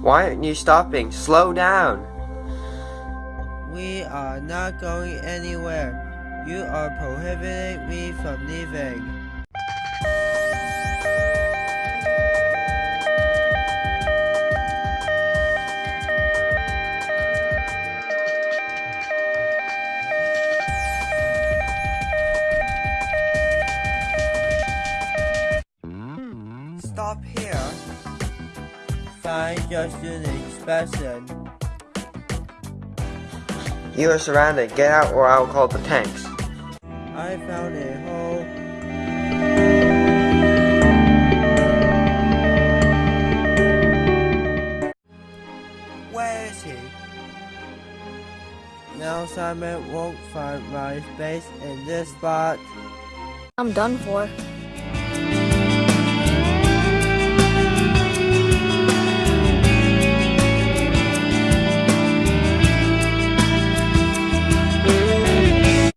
Why aren't you stopping? Slow down. We are not going anywhere. You are prohibiting me from leaving. Stop here. Find your student inspection. You are surrounded. Get out or I'll call the tanks. I found a hole. Where is he? Now Simon won't find my space in this spot. I'm done for.